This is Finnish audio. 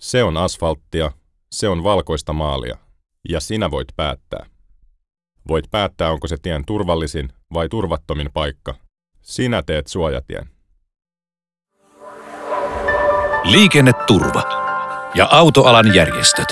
Se on asfalttia, se on valkoista maalia. Ja sinä voit päättää. Voit päättää, onko se tien turvallisin vai turvattomin paikka. Sinä teet suojatien. Liikenneturva ja autoalan järjestöt.